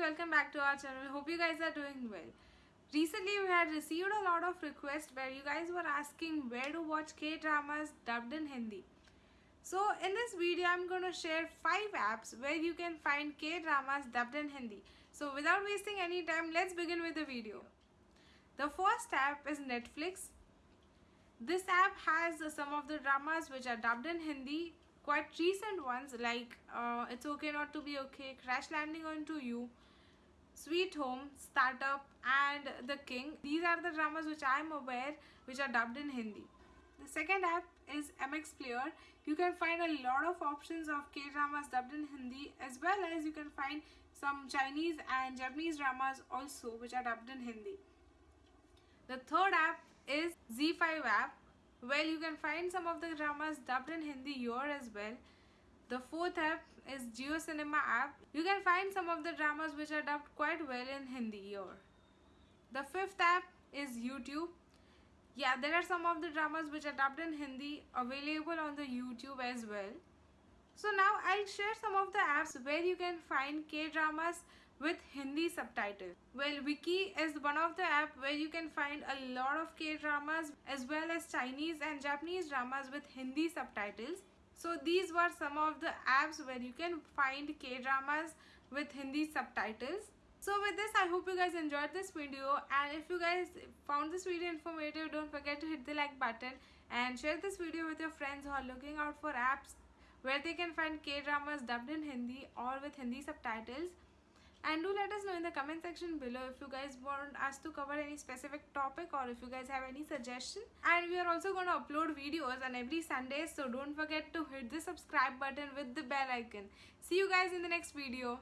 Welcome back to our channel. Hope you guys are doing well. Recently, we had received a lot of requests where you guys were asking where to watch K-dramas dubbed in Hindi. So in this video, I'm going to share 5 apps where you can find K-dramas dubbed in Hindi. So without wasting any time, let's begin with the video. The first app is Netflix. This app has some of the dramas which are dubbed in Hindi, quite recent ones like uh, It's Okay Not to Be Okay, Crash Landing Onto You, Sweet Home, Startup and The King. These are the dramas which I am aware which are dubbed in Hindi. The second app is MX Player. You can find a lot of options of K-dramas dubbed in Hindi as well as you can find some Chinese and Japanese dramas also which are dubbed in Hindi. The third app is ZEE5 app where you can find some of the dramas dubbed in Hindi here as well. The fourth app is Jio Cinema app. You can find some of the dramas which are dubbed quite well in Hindi or. The fifth app is YouTube. Yeah, there are some of the dramas which are dubbed in Hindi available on the YouTube as well. So now I'll share some of the apps where you can find K-dramas with Hindi subtitles. Well, Viki is one of the app where you can find a lot of K-dramas as well as Chinese and Japanese dramas with Hindi subtitles. So these were some of the apps where you can find K-dramas with Hindi subtitles. So with this, I hope you guys enjoyed this video and if you guys found this video informative, don't forget to hit the like button and share this video with your friends who are looking out for apps where they can find K-dramas dubbed in Hindi or with Hindi subtitles and do let us know in the comment section below if you guys want us to cover any specific topic or if you guys have any suggestion. And we are also going to upload videos on every sunday so don't forget to hit the subscribe button with the bell icon. See you guys in the next video